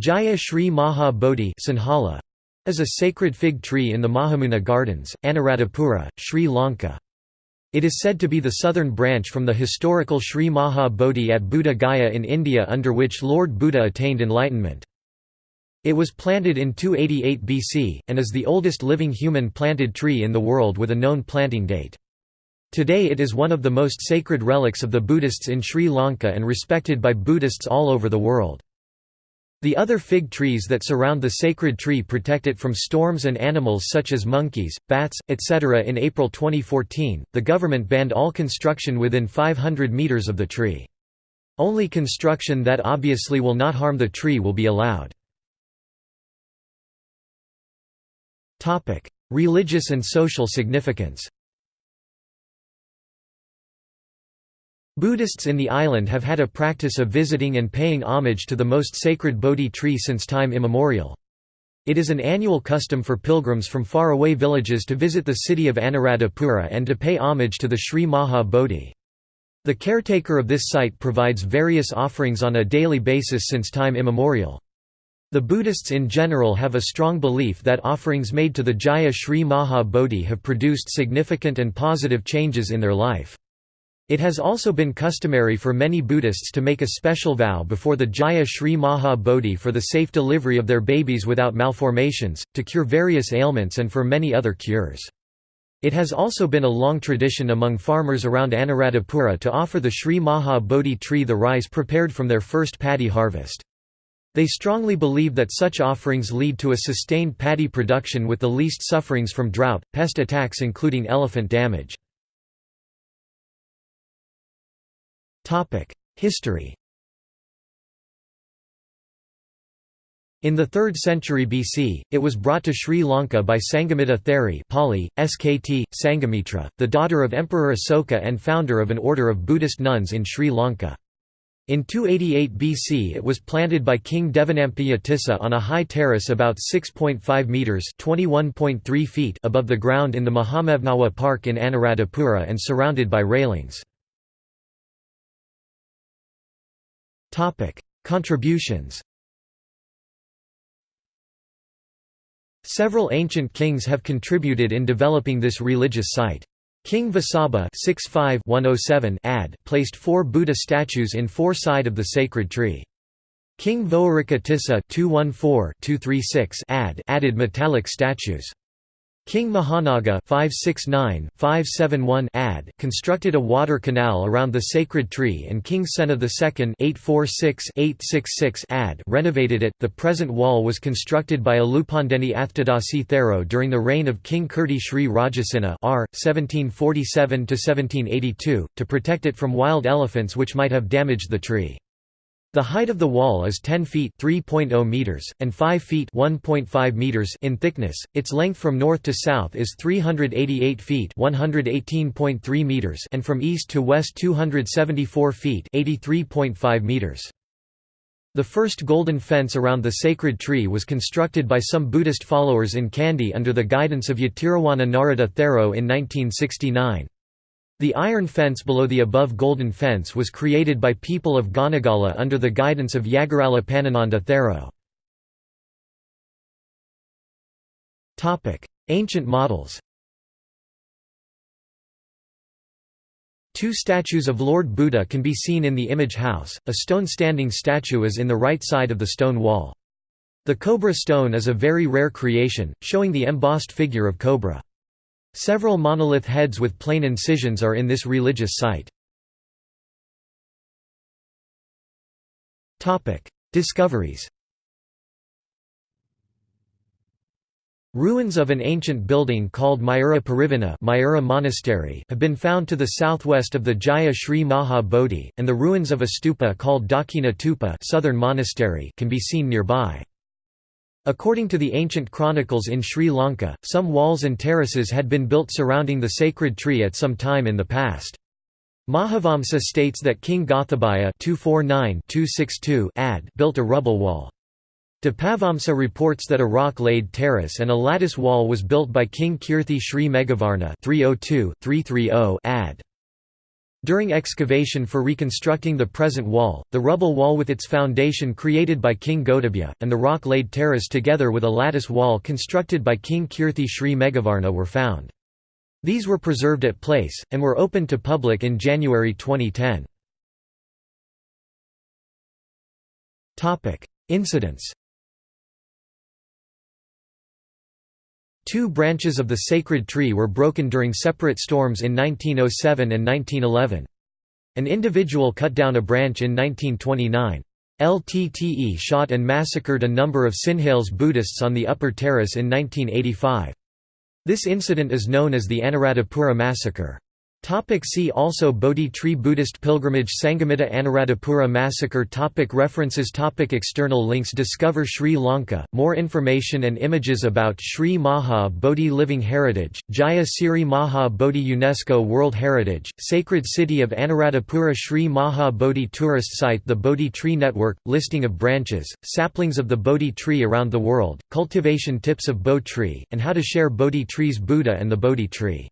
Jaya Sri Maha Bodhi is a sacred fig tree in the Mahamewna Gardens, Anuradhapura, Sri Lanka. It is said to be the southern branch from the historical Sri Maha Bodhi at Buddha Gaya in India under which Lord Buddha attained enlightenment. It was planted in 288 BC, and is the oldest living human planted tree in the world with a known planting date. Today it is one of the most sacred relics of the Buddhists in Sri Lanka and respected by Buddhists all over the world. The other fig trees that surround the sacred tree protect it from storms and animals such as monkeys, bats, etc. In April 2014, the government banned all construction within 500 meters of the tree. Only construction that obviously will not harm the tree will be allowed. Religious and social significance Buddhists in the island have had a practice of visiting and paying homage to the most sacred Bodhi tree since time immemorial. It is an annual custom for pilgrims from faraway villages to visit the city of Anuradhapura and to pay homage to the Sri Maha Bodhi. The caretaker of this site provides various offerings on a daily basis since time immemorial. The Buddhists in general have a strong belief that offerings made to the Jaya Sri Maha Bodhi have produced significant and positive changes in their life. It has also been customary for many Buddhists to make a special vow before the Jaya Sri Maha Bodhi for the safe delivery of their babies without malformations, to cure various ailments and for many other cures. It has also been a long tradition among farmers around Anuradhapura to offer the Sri Maha Bodhi tree the rice prepared from their first paddy harvest. They strongly believe that such offerings lead to a sustained paddy production with the least sufferings from drought, pest attacks including elephant damage. History In the 3rd century BC, it was brought to Sri Lanka by Sanghamitta Theri Pali, SKT, Sanghamitra, the daughter of Emperor Asoka and founder of an order of Buddhist nuns in Sri Lanka. In 288 BC it was planted by King Devanampiya Tissa on a high terrace about 6.5 metres feet above the ground in the Mahamevnawa Park in Anuradhapura and surrounded by railings. Topic: Contributions. Several ancient kings have contributed in developing this religious site. King Vasabha oh ad placed four Buddha statues in four side of the sacred tree. King Voharika Tissa ad added metallic statues. King Mahanaga 569, ad constructed a water canal around the sacred tree and King Sena II 846, ad renovated it. The present wall was constructed by Alupandeni Athdadasi Thero during the reign of King Kirti Sri Rajasinha R. 1747–1782, to protect it from wild elephants which might have damaged the tree. The height of the wall is 10 feet (3.0 meters) and 5 feet (1.5 meters) in thickness. Its length from north to south is 388 feet (118.3 meters) and from east to west 274 feet (83.5 meters). The first golden fence around the sacred tree was constructed by some Buddhist followers in Kandy under the guidance of Yatirawana Narada Thero in 1969. The iron fence below the above golden fence was created by people of Ganagala under the guidance of Yagirala Pannananda Thero. Ancient models Two statues of Lord Buddha can be seen in the image house, a stone standing statue is in the right side of the stone wall. The cobra stone is a very rare creation, showing the embossed figure of cobra. Several monolith heads with plain incisions are in this religious site. Discoveries Ruins of an ancient building called Mayura Pirivena Mayura Monastery have been found to the southwest of the Jaya Sri Maha Bodhi, and the ruins of a stupa called Dakina Tupa Southern Monastery can be seen nearby. According to the ancient chronicles in Sri Lanka, some walls and terraces had been built surrounding the sacred tree at some time in the past. Mahavamsa states that King Gothabhaya ad built a rubble wall. Dipavamsa reports that a rock-laid terrace and a lattice wall was built by King Kirti Sri Meghavarna 302, ad. During excavation for reconstructing the present wall, the rubble wall with its foundation created by King Gothabhaya, and the rock-laid terrace together with a lattice wall constructed by King Kirti Sri Meghavarna were found. These were preserved at place, and were opened to public in January 2010. Incidents Two branches of the sacred tree were broken during separate storms in 1907 and 1911. An individual cut down a branch in 1929. LTTE shot and massacred a number of Sinhalese Buddhists on the upper terrace in 1985. This incident is known as the Anuradhapura massacre. Topic see also Bodhi tree Buddhist pilgrimage Sanghamitra Anuradhapura massacre topic References topic External links Discover Sri Lanka, more information and images about Sri Maha Bodhi Living Heritage, Jaya Siri Maha Bodhi UNESCO World Heritage, Sacred City of Anuradhapura Sri Maha Bodhi Tourist Site The Bodhi Tree Network, listing of branches, saplings of the Bodhi tree around the world, cultivation tips of Bo tree, and how to share Bodhi trees Buddha and the Bodhi tree